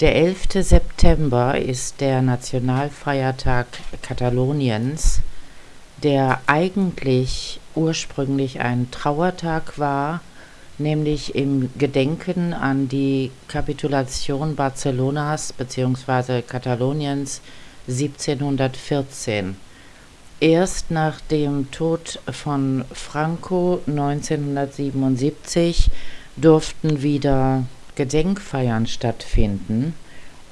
Der 11. September ist der Nationalfeiertag Kataloniens, der eigentlich ursprünglich ein Trauertag war, nämlich im Gedenken an die Kapitulation Barcelonas bzw. Kataloniens 1714. Erst nach dem Tod von Franco 1977 durften wieder Gedenkfeiern stattfinden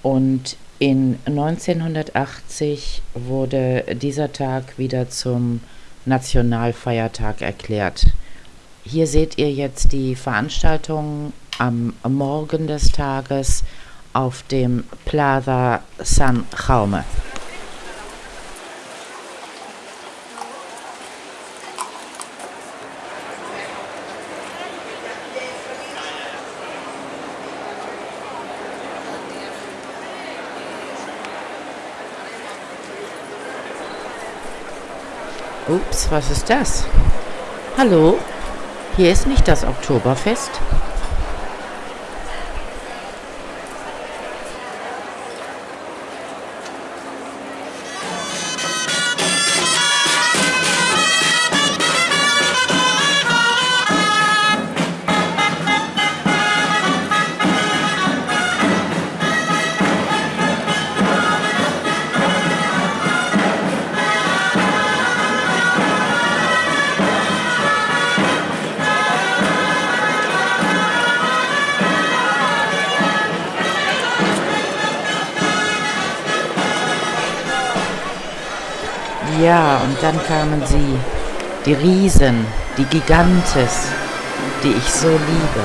und in 1980 wurde dieser Tag wieder zum Nationalfeiertag erklärt. Hier seht ihr jetzt die Veranstaltung am Morgen des Tages auf dem Plaza San Jaume. Ups, was ist das? Hallo? Hier ist nicht das Oktoberfest. Ja, und dann kamen sie, die Riesen, die Gigantes, die ich so liebe.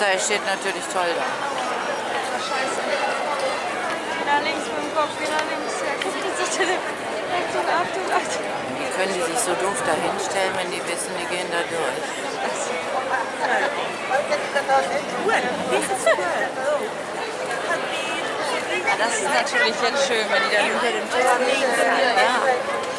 Polizei steht natürlich toll da. Scheiße. Wieder links mit dem Kopf, wieder links. Ja, guck, das ist der Achtung, Achtung, Achtung. Wie können die sich so doof da hinstellen, wenn die wissen, die gehen da durch? Das ist natürlich jetzt schön, wenn die dann hinter dem Tor links sind. Ja.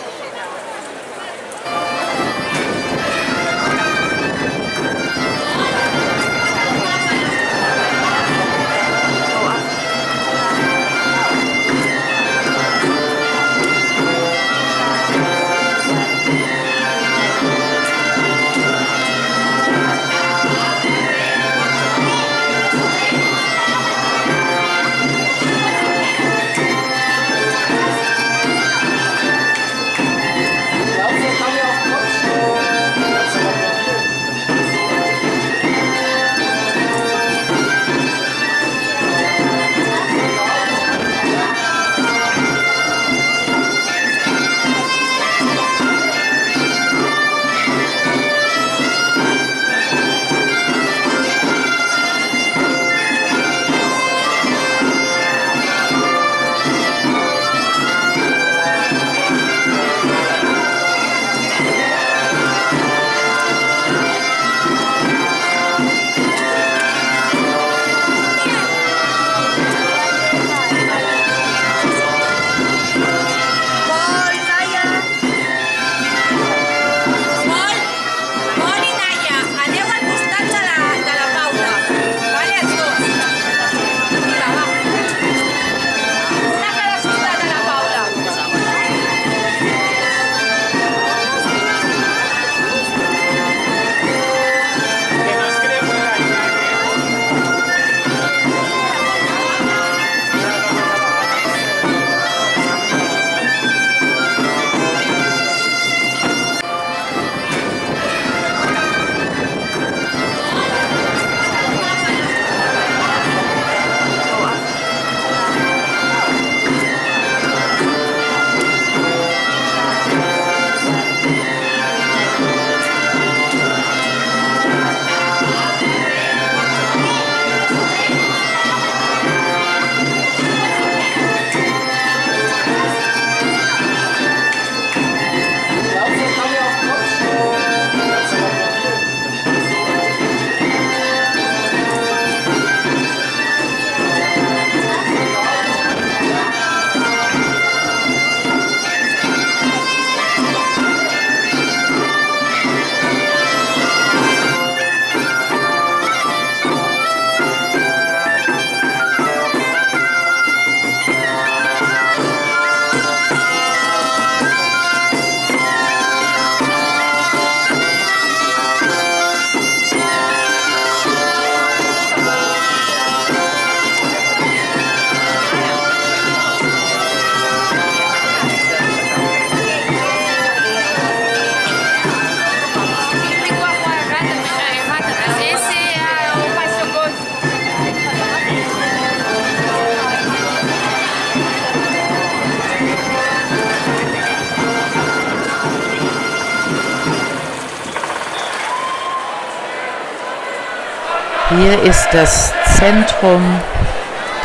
Hier ist das Zentrum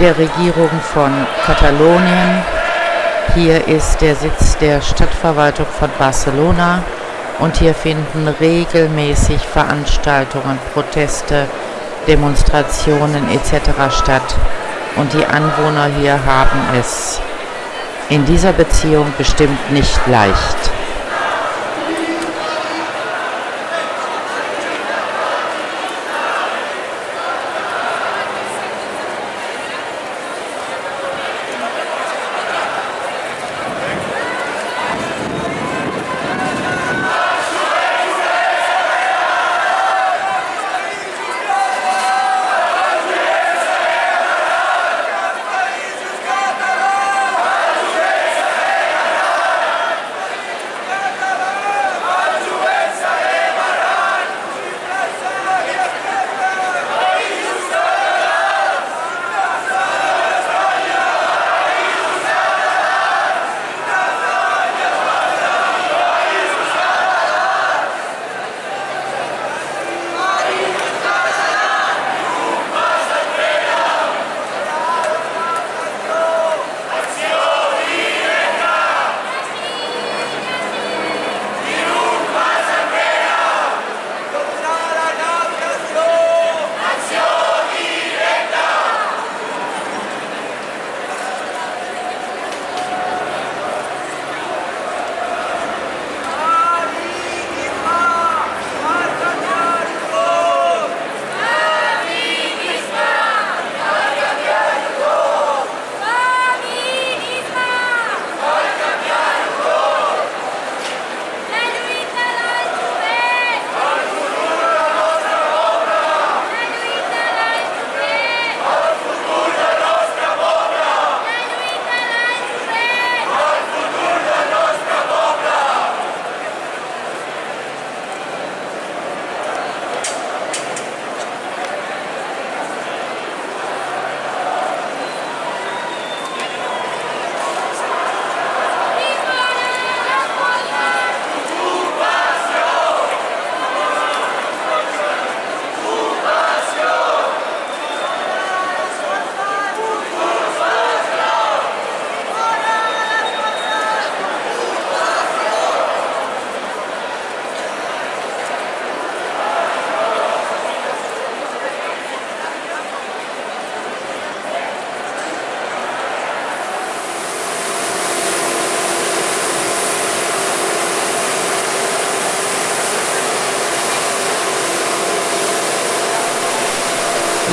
der Regierung von Katalonien. Hier ist der Sitz der Stadtverwaltung von Barcelona und hier finden regelmäßig Veranstaltungen, Proteste, Demonstrationen etc. statt. Und die Anwohner hier haben es in dieser Beziehung bestimmt nicht leicht.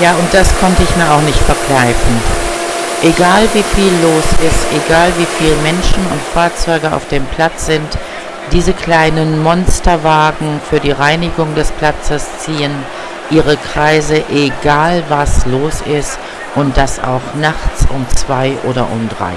Ja, und das konnte ich mir auch nicht verkneifen. Egal wie viel los ist, egal wie viele Menschen und Fahrzeuge auf dem Platz sind, diese kleinen Monsterwagen für die Reinigung des Platzes ziehen ihre Kreise, egal was los ist und das auch nachts um zwei oder um drei.